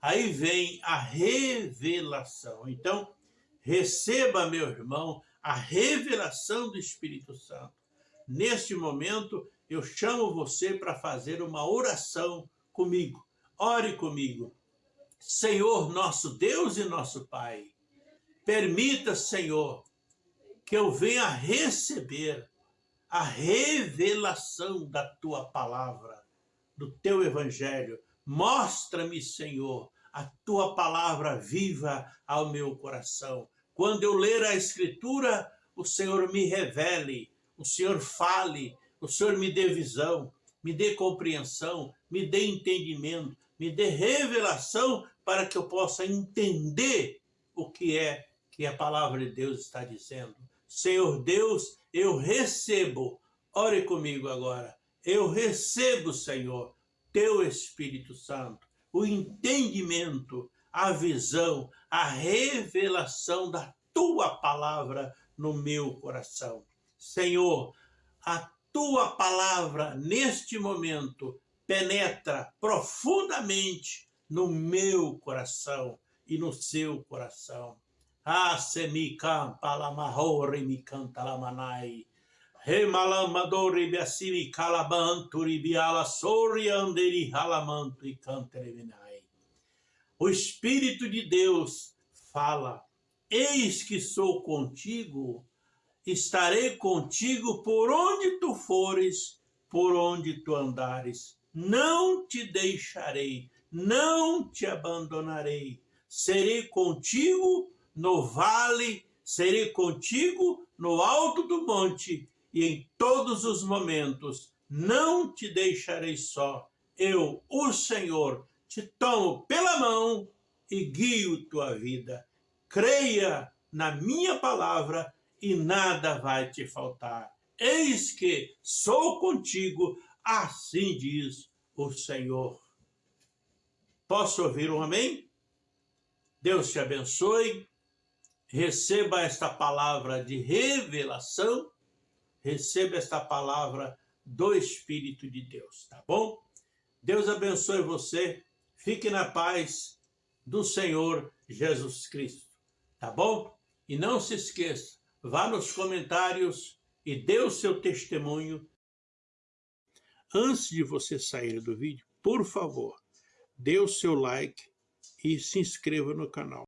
aí vem a revelação. Então, receba, meu irmão, a revelação do Espírito Santo. Neste momento, eu chamo você para fazer uma oração comigo. Ore comigo. Senhor, nosso Deus e nosso Pai, permita, Senhor, que eu venha receber a revelação da Tua palavra, do Teu Evangelho. Mostra-me, Senhor, a Tua palavra viva ao meu coração. Quando eu ler a Escritura, o Senhor me revele, o Senhor fale, o Senhor me dê visão, me dê compreensão, me dê entendimento, me dê revelação para que eu possa entender o que é que a palavra de Deus está dizendo. Senhor Deus, eu recebo, ore comigo agora, eu recebo, Senhor, teu Espírito Santo, o entendimento, a visão, a revelação da tua palavra no meu coração. Senhor, a tua palavra neste momento penetra profundamente no meu coração e no seu coração. Ah, se mi campa la mahore mi canta la manai. Remalamadori biasimi calabanturi biala sori anderi halamanto e cantereminai. O Espírito de Deus fala, eis que sou contigo, estarei contigo por onde tu fores, por onde tu andares. Não te deixarei, não te abandonarei. Serei contigo no vale, serei contigo no alto do monte, e em todos os momentos não te deixarei só. Eu, o Senhor, te tomo pela mão e guio tua vida. Creia na minha palavra e nada vai te faltar. Eis que sou contigo, assim diz o Senhor. Posso ouvir um amém? Deus te abençoe. Receba esta palavra de revelação. Receba esta palavra do Espírito de Deus, tá bom? Deus abençoe você. Fique na paz do Senhor Jesus Cristo, tá bom? E não se esqueça, vá nos comentários e dê o seu testemunho. Antes de você sair do vídeo, por favor, dê o seu like e se inscreva no canal.